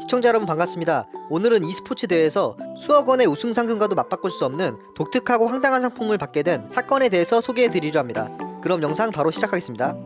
시청자 여러분 반갑습니다. 오늘은 e스포츠 대회에서 수억 원의 우승 상금과도 맞바꿀 수 없는 독특하고 황당한 상품을 받게 된 사건에 대해서 소개해 드리려 합니다. 그럼 영상 바로 시작하겠습니다.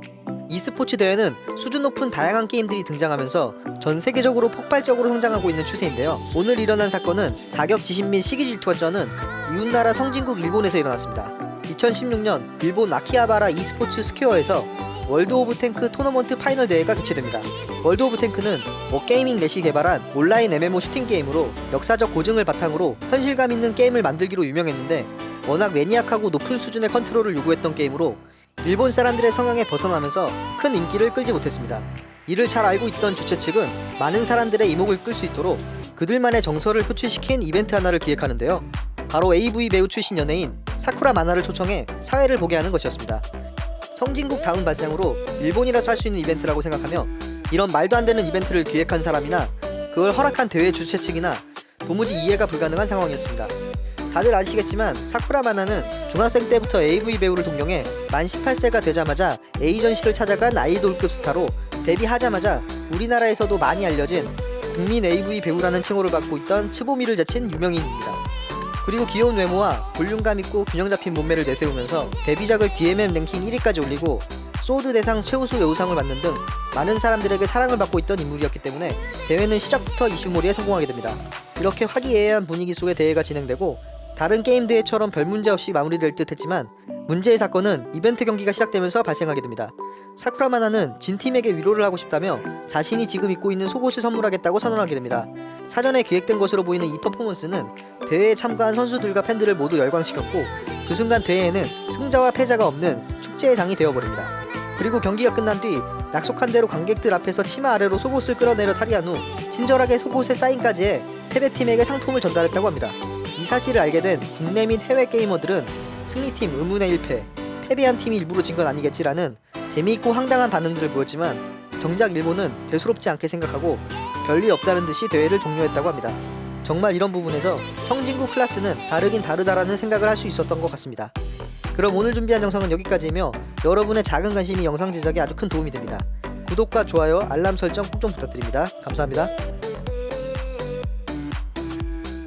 e스포츠 대회는 수준 높은 다양한 게임들이 등장하면서 전 세계적으로 폭발적으로 성장하고 있는 추세인데요. 오늘 일어난 사건은 자격 지심 및 시기 질투가 쩌는 이웃나라 성진국 일본에서 일어났습니다. 2016년 일본 아키하바라 e스포츠 스퀘어에서 월드 오브 탱크 토너먼트 final 대회가 개최됩니다. 월드 오브 탱크는 워게이밍 넷이 개발한 온라인 MMO 슈팅 게임으로 역사적 고증을 바탕으로 현실감 있는 게임을 만들기로 유명했는데 워낙 maniac하고 높은 수준의 컨트롤을 요구했던 게임으로 일본 사람들의 성향에 벗어나면서 큰 인기를 끌지 못했습니다. 이를 잘 알고 있던 주최 측은 많은 사람들의 이목을 끌 수 있도록 그들만의 정서를 표출시킨 이벤트 하나를 기획하는데요. 바로 AV 배우 출신 연예인 사쿠라 마나를 초청해 사회를 보게 하는 것이었습니다. 성진국 다음 발생으로 일본이라서 할 수 있는 이벤트라고 생각하며 이런 말도 안 되는 이벤트를 기획한 사람이나 그걸 허락한 대회 주최 측이나 도무지 이해가 불가능한 상황이었습니다. 다들 아시겠지만 사쿠라 마나는 중학생 때부터 AV 배우를 동경해 만 18세가 되자마자 에이전시를 찾아간 아이돌급 스타로 데뷔하자마자 우리나라에서도 많이 알려진 국민 AV 배우라는 칭호를 받고 있던 츠보미를 제친 유명인입니다. 그리고 귀여운 외모와 볼륨감 있고 균형 잡힌 몸매를 내세우면서 데뷔작을 DMM 랭킹 1위까지 올리고 소드 대상 최우수 여우상을 받는 등 많은 사람들에게 사랑을 받고 있던 인물이었기 때문에 대회는 시작부터 이슈몰이에 성공하게 됩니다. 이렇게 화기애애한 분위기 속에 대회가 진행되고 다른 게임 대회처럼 별 문제 없이 마무리될 듯 했지만 문제의 사건은 이벤트 경기가 시작되면서 발생하게 됩니다. 사쿠라 마나는 진 팀에게 위로를 하고 싶다며 자신이 지금 입고 있는 속옷을 선물하겠다고 선언하게 됩니다. 사전에 기획된 것으로 보이는 이 퍼포먼스는 대회에 참가한 선수들과 팬들을 모두 열광시켰고 그 순간 대회에는 승자와 패자가 없는 축제의 장이 되어버립니다. 그리고 경기가 끝난 뒤 약속한 대로 관객들 앞에서 치마 아래로 속옷을 끌어내려 탈의한 후 친절하게 속옷에 사인까지 해 패배팀에게 상품을 전달했다고 합니다. 이 사실을 알게 된 국내 및 해외 게이머들은 승리팀 의문의 1패, 패배한 팀이 일부러 진 건 아니겠지라는 재미있고 황당한 반응들을 보였지만 정작 일본은 대수롭지 않게 생각하고 별일 없다는 듯이 대회를 종료했다고 합니다. 정말 이런 부분에서 성진국 클라스는 다르긴 다르다라는 생각을 할 수 있었던 것 같습니다. 그럼 오늘 준비한 영상은 여기까지이며 여러분의 작은 관심이 영상 제작에 아주 큰 도움이 됩니다. 구독과 좋아요, 알람 설정 꼭 좀 부탁드립니다. 감사합니다.